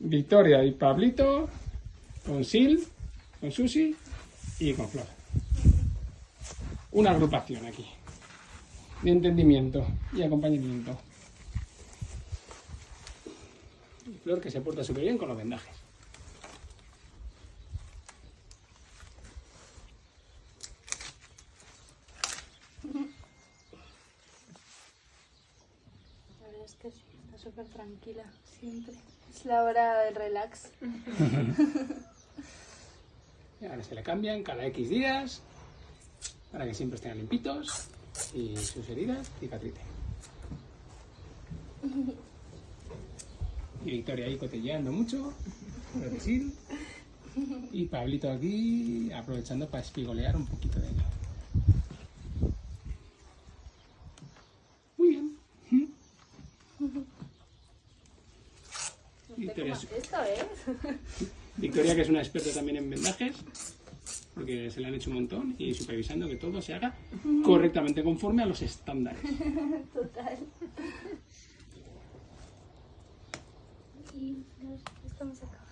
Victoria y Pablito con Sil, con Susi y con Flor. Una agrupación aquí de entendimiento y acompañamiento. Flor que se porta súper bien con los vendajes. Es que sí, está súper tranquila siempre. Es la hora del relax. Y ahora se le cambian cada X días para que siempre estén limpitos y sus heridas cicatricen. Y Victoria ahí cotilleando mucho, creo que sí. Y Pablito aquí aprovechando para espigolear un poquito de ella. Muy bien. Victoria, es- Esto es. Victoria, que es una experta también en vendajes, porque se le han hecho un montón, y supervisando que todo se haga correctamente conforme a los estándares. Total. Y nos estamos acabando.